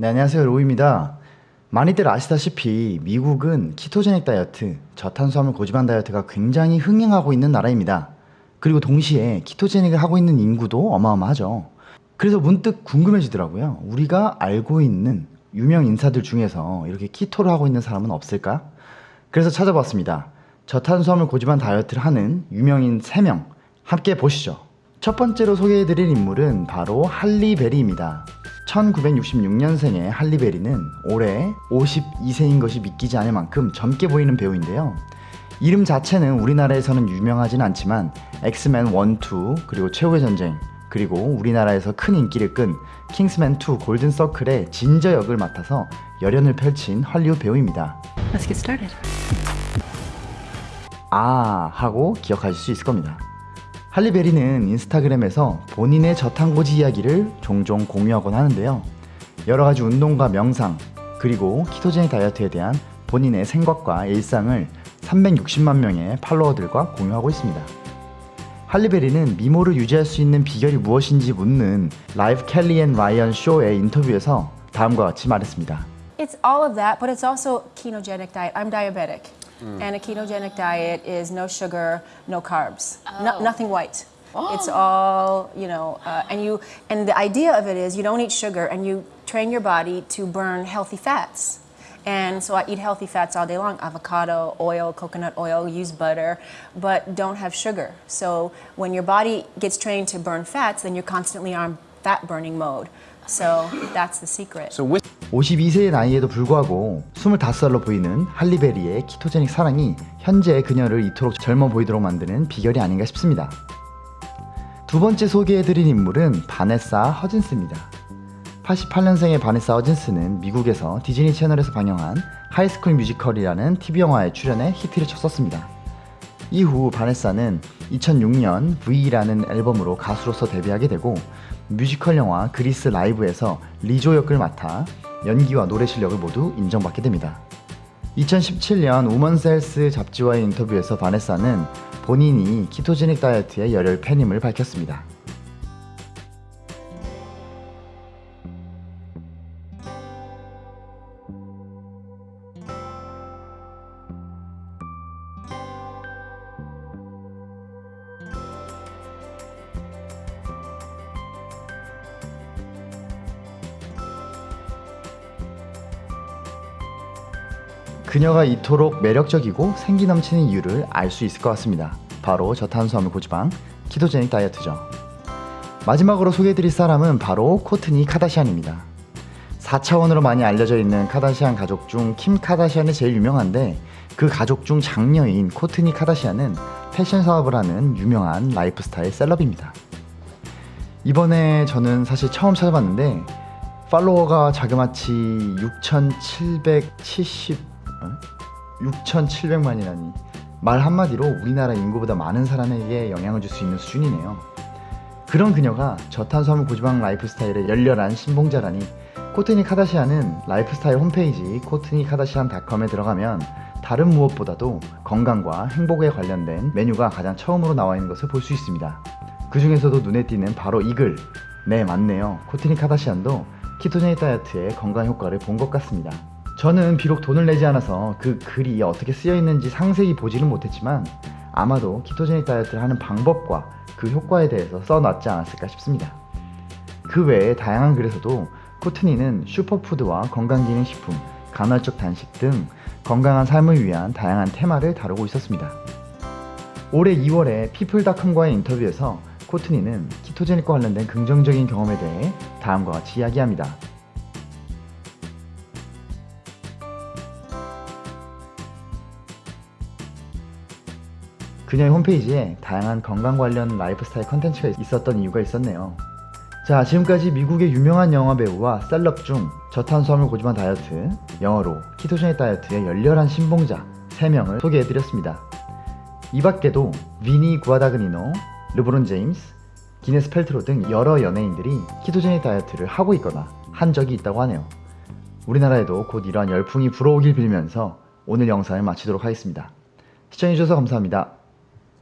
네, 안녕하세요. 로우입니다. 많이들 아시다시피 미국은 키토제닉 다이어트, 저탄수화물 고지방 다이어트가 굉장히 흥행하고 있는 나라입니다. 그리고 동시에 키토제닉을 하고 있는 인구도 어마어마하죠. 그래서 문득 궁금해지더라고요. 우리가 알고 있는 유명 인사들 중에서 이렇게 키토를 하고 있는 사람은 없을까? 그래서 찾아봤습니다. 저탄수화물 고지방 다이어트를 하는 유명인 3명 함께 보시죠. 첫 번째로 소개해드릴 인물은 바로 할리베리입니다. 1966년생의 할리베리는 올해 52세인 것이 믿기지 않을 만큼 젊게 보이는 배우인데요. 이름 자체는 우리나라에서는 유명하진 않지만 엑스맨 1, 2 그리고 최후의 전쟁 그리고 우리나라에서 큰 인기를 끈 킹스맨 2 골든 서클의 진저 역을 맡아서 열연을 펼친 할리우드 배우입니다. Let's get started. 아 하고 기억하실 수 있을 겁니다. 할리베리는 인스타그램에서 본인의 저탄고지 이야기를 종종 공유하곤 하는데요. 여러 가지 운동과 명상, 그리고 ketogenic 다이어트에 대한 본인의 생각과 일상을 360만 명의 팔로워들과 공유하고 있습니다. 할리베리는 미모를 유지할 수 있는 비결이 무엇인지 묻는 Live Kelly and Ryan 쇼의 인터뷰에서 다음과 같이 말했습니다. It's all of that, but it's also ketogenic diet. I'm diabetic, and a ketogenic diet is no sugar, no carbs, no, nothing white. It's all you know, uh, and you and the idea of it is you don't eat sugar and you train your body to burn healthy fats. And so I eat healthy fats all day long avocado, oil, coconut oil, use butter, but don't have sugar. So when your body gets trained to burn fats, then you're constantly on fat burning mode. So that's the secret. So with 52세의 나이에도 불구하고 25살로 보이는 할리베리의 ketogenic 사랑이 현재 그녀를 이토록 젊어 보이도록 만드는 비결이 아닌가 싶습니다. 두 번째 소개해드릴 인물은 바네사 허진스입니다. 88년생의 바네사 허진스는 미국에서 디즈니 채널에서 방영한 High School Musical이라는 TV 영화에 출연해 히트를 쳤었습니다. 이후 바네사는 2006년 V라는 앨범으로 가수로서 데뷔하게 되고 뮤지컬 영화 그리스 라이브에서 리조 역을 맡아 연기와 노래 실력을 모두 인정받게 됩니다. 2017년 우먼셀스 잡지와의 인터뷰에서 바네사는 본인이 키토제닉 다이어트의 열혈 팬임을 밝혔습니다. 그녀가 이토록 매력적이고 생기 넘치는 이유를 알 수 있을 것 같습니다. 바로 저탄수화물 고지방 키토제닉 다이어트죠. 마지막으로 소개해드릴 사람은 바로 코트니 카다시안입니다. 4차원으로 많이 알려져 있는 카다시안 가족 중 킴 카다시안이 제일 유명한데 그 가족 중 장녀인 코트니 카다시안은 패션 사업을 하는 유명한 라이프스타일 셀럽입니다. 이번에 저는 사실 처음 찾아봤는데 팔로워가 자그마치 6,770 6,700만이라니 말 한마디로 우리나라 인구보다 많은 사람에게 영향을 줄 수 있는 수준이네요. 그런 그녀가 저탄수화물 고지방 라이프스타일의 열렬한 신봉자라니 코트니 카다시안은 라이프스타일 홈페이지 코트니 카다시안닷컴에 들어가면 다른 무엇보다도 건강과 행복에 관련된 메뉴가 가장 처음으로 나와 있는 것을 볼 수 있습니다. 그 중에서도 눈에 띄는 바로 이 글. 네, 맞네요. 코트니 카다시안도 키토제닉 다이어트의 건강 효과를 본 것 같습니다. 저는 비록 돈을 내지 않아서 그 글이 어떻게 쓰여 있는지 상세히 보지는 못했지만 아마도 키토제닉 다이어트를 하는 방법과 그 효과에 대해서 써놨지 않았을까 싶습니다. 그 외에 다양한 글에서도 코트니는 슈퍼푸드와 건강기능식품, 간헐적 단식 등 건강한 삶을 위한 다양한 테마를 다루고 있었습니다. 올해 2월에 피플닷컴과의 인터뷰에서 코트니는 ketogenic과 관련된 긍정적인 경험에 대해 다음과 같이 이야기합니다. 그녀의 홈페이지에 다양한 건강 관련 라이프스타일 컨텐츠가 있었던 이유가 있었네요. 자 지금까지 미국의 유명한 영화 배우와 셀럽 중 저탄수화물 고지방 다이어트, 영어로 ketogenic 다이어트의 열렬한 신봉자 3명을 소개해드렸습니다. 이 밖에도 위니 구아다그니노, 르브론 제임스, 기네스 펠트로 등 여러 연예인들이 키토제닉 다이어트를 하고 있거나 한 적이 있다고 하네요. 우리나라에도 곧 이러한 열풍이 불어오길 빌면서 오늘 영상을 마치도록 하겠습니다. 시청해주셔서 감사합니다.